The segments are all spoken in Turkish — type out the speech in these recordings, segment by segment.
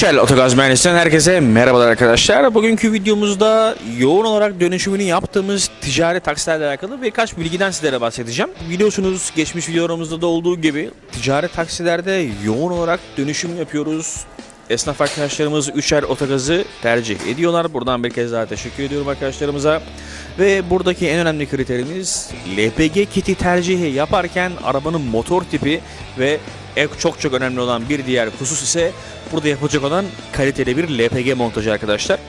Üçel Otogaz Mühendisi'nden herkese merhabalar arkadaşlar. Bugünkü videomuzda yoğun olarak dönüşümünü yaptığımız ticari taksilerle alakalı birkaç bilgiden sizlere bahsedeceğim. Biliyorsunuz geçmiş videolarımızda da olduğu gibi ticari taksilerde yoğun olarak dönüşüm yapıyoruz. Esnaf arkadaşlarımız Üçer Otogaz'ı tercih ediyorlar. Buradan bir kez daha teşekkür ediyorum arkadaşlarımıza. Ve buradaki en önemli kriterimiz LPG kiti tercihi yaparken arabanın motor tipi ve çok çok önemli olan bir diğer husus ise burada yapılacak olan kaliteli bir LPG montajı arkadaşlar.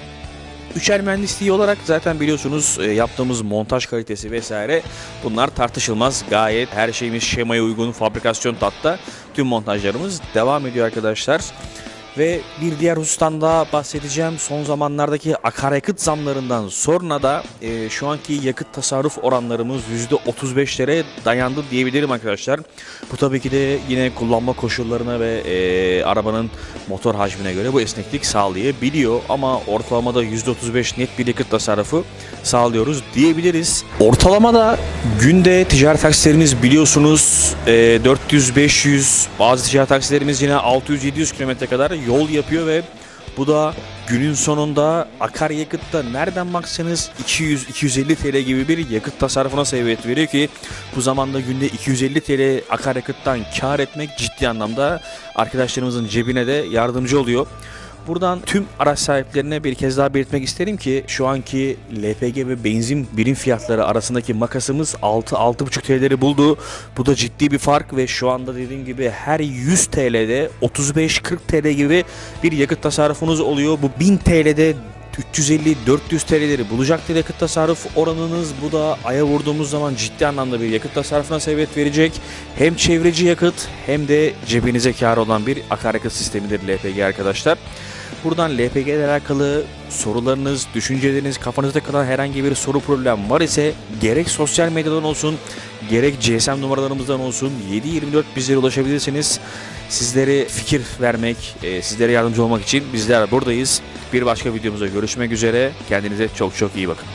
Üçer mühendisliği olarak zaten biliyorsunuz e, yaptığımız montaj kalitesi vesaire bunlar tartışılmaz. Gayet her şeyimiz şemaya uygun fabrikasyon tatta tüm montajlarımız devam ediyor arkadaşlar. Ve bir diğer husustan daha bahsedeceğim. Son zamanlardaki akaryakıt zamlarından sonra da e, şu anki yakıt tasarruf oranlarımız %35'lere dayandı diyebilirim arkadaşlar. Bu tabii ki de yine kullanma koşullarına ve e, arabanın motor hacmine göre bu esneklik sağlayabiliyor. Ama ortalamada %35 net bir yakıt tasarrufu sağlıyoruz diyebiliriz. Ortalamada günde ticaret taksilerimiz biliyorsunuz e, 400-500 bazı ticaret taksilerimiz yine 600-700 kilometre kadar yol yapıyor ve bu da günün sonunda akaryakıtta nereden baksanız 200-250 TL gibi bir yakıt tasarrufuna sebebiyet veriyor ki bu zamanda günde 250 TL akaryakıttan kar etmek ciddi anlamda arkadaşlarımızın cebine de yardımcı oluyor. Buradan tüm araç sahiplerine bir kez daha belirtmek isterim ki şu anki LPG ve benzin birim fiyatları arasındaki makasımız 6-6,5 TL'leri buldu. Bu da ciddi bir fark ve şu anda dediğim gibi her 100 TL'de 35-40 TL gibi bir yakıt tasarrufunuz oluyor. Bu 1000 TL'de 350-400 TL'leri bulacaktır yakıt tasarruf oranınız. Bu da aya vurduğumuz zaman ciddi anlamda bir yakıt tasarrufuna sebebiyet verecek. Hem çevreci yakıt hem de cebinize kar olan bir akaryakıt sistemidir LPG arkadaşlar. Buradan LPG ile alakalı sorularınız, düşünceleriniz, kafanızda kalan herhangi bir soru problem var ise gerek sosyal medyadan olsun, gerek GSM numaralarımızdan olsun 724 bizlere ulaşabilirsiniz. Sizlere fikir vermek, e, sizlere yardımcı olmak için bizler buradayız. Bir başka videomuzda görüşmek üzere. Kendinize çok çok iyi bakın.